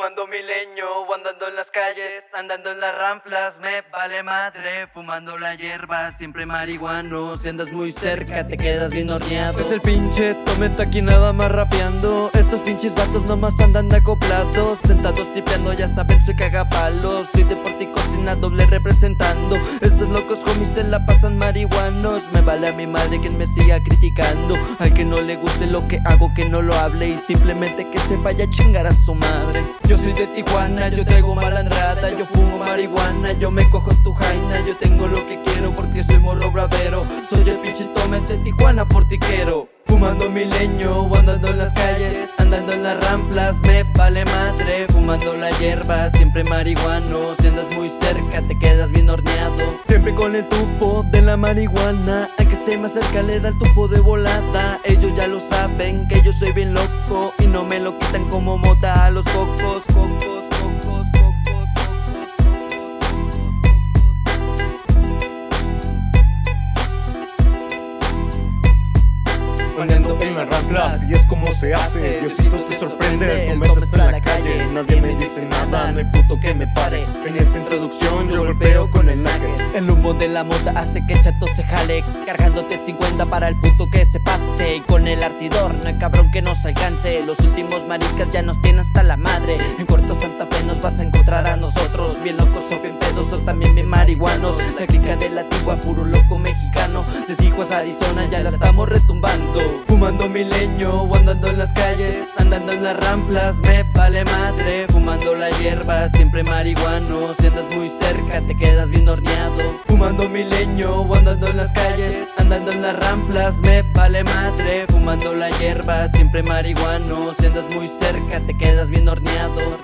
Fumando milenio, andando en las calles, andando en las ramplas, me vale madre. Fumando la hierba, siempre marihuano. Si andas muy cerca, te quedas bien horneado. Es el pinche Tometa aquí nada más rapeando. Estos pinches vatos nomás andan acoplados. Sentados tipeando, ya saben, soy cagapalos. Soy de doble representando. Estos locos homies se la pasan marihuanos. Me vale a mi madre quien me siga criticando. Al que no le guste lo que hago, que no lo hable. Y simplemente que se vaya a chingar a su madre. Yo soy de Tijuana, yo traigo malandrada, yo fumo marihuana, yo me cojo tu jaina, yo tengo lo que quiero porque soy morro bravero. Soy el pinche tome de Tijuana por quiero Fumando mi leño, andando en las calles, andando en las ramplas, me vale madre. Fumando la hierba, siempre marihuano. Si andas muy cerca, te quedas bien horneado. Siempre con el tufo de la marihuana. Al que se me acerca le da el tufo de volada. Ellos ya lo saben que yo soy bien loco y no me lo quitan como mota a los cocos. Poniendo en ramplas. Y es como se hace. Diosito te sorprende, no metas en la calle. Nadie me dice nada, no hay puto que me pare. En esta introducción yo golpeo con el nugget El humo de la mota hace que el chato se jale Cargándote 50 para el puto que se pase Y con el artidor no hay cabrón que nos alcance. Los últimos maricas ya nos tienen hasta la madre. En Corto Santa Fe nos vas a encontrar a nosotros. Bien locos o bien pedos o también bien marihuanos. La clica de la tigua, puro loco mexicano. De Tijuas Arizona ya la estamos retumbando. Fumando mi leño o andando en las calles Andando en las ramplas, me vale madre. Fumando la hierba, siempre marihuano. Si andas muy cerca te quedas bien horneado. Fumando mi leño o andando en las calles Andando en las ramplas, me vale madre Fumando la hierba, siempre marihuano Si andas muy cerca te quedas bien horneado